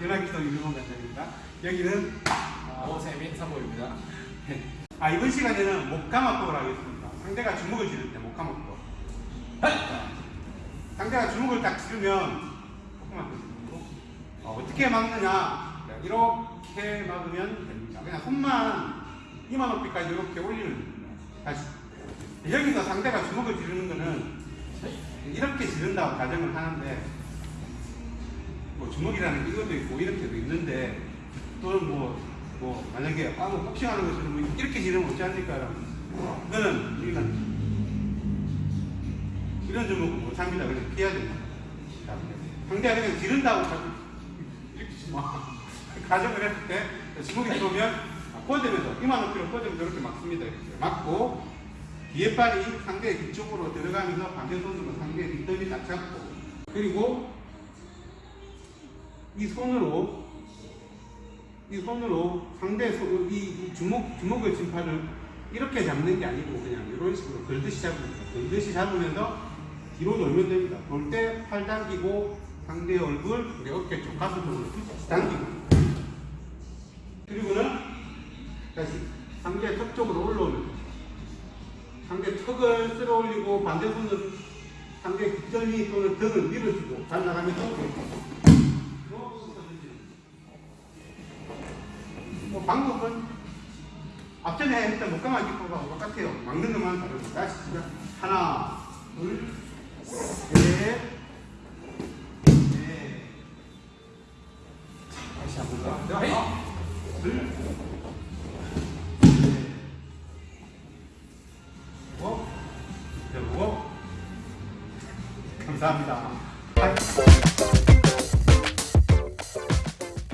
유나기도 유명한 관장입니다. 여기는 오세민 사모입니다. 아 이번 시간에는 목감압법을 하겠습니다. 상대가 주먹을 지를 때 목감압법. 자, 상대가 주먹을 딱 지르면 어, 어떻게 막느냐 자, 이렇게 막으면 됩니다. 그냥 손만 이마 높이까지 이렇게 됩니다. 다시 여기서 상대가 주먹을 지르는 거는 이렇게 지른다고 가정을 하는데 뭐 주먹이라는 이것도 있고 이렇게도 있는데 또는 뭐, 뭐 만약에 아, 뭐 복싱하는 것처럼 뭐 이렇게 지르면 어찌 합니까? 그거는 우리가 이런 주먹은 못 참니다. 그냥 피해야 됩니다. 자, 상대가 그냥 지른다고 자꾸 이렇게 지마. 가정을 했을 때 주먹이 들어오면 뻗으면서 이마 높이로 뻗으면서 이렇게 막습니다. 이렇게 막고 뒤에 발이 상대의 뒤쪽으로 들어가면서 반대 손으로 상대의 뒷덜미 딱 잡고 그리고 이 손으로 이 손으로 상대 손, 이 주먹 주먹을 쥔 팔을 이렇게 잡는 게 아니고 그냥 이런 식으로 걸듯이 잡습니다. 걸듯이 잡으면서 뒤로 돌면 됩니다. 돌 때 팔 당기고 상대 얼굴, 우리 어깨 쪽 가슴 쪽으로 당기고 그리고는 다시 상대 턱 쪽으로 올라오는. 상대 턱을 쓸어 올리고 반대 손은 상대 뒷덜미 또는 등을 밀어주고 잘 나가면서 뭐 방법은 앞전에 했던 목감아 기법하고 똑같아요. 막는 것만 다릅니다. 다시 시작. 하나, 둘, 셋, 넷. 다시 한번 더. 하나, 둘, 셋, 넷, 여보. 감사합니다.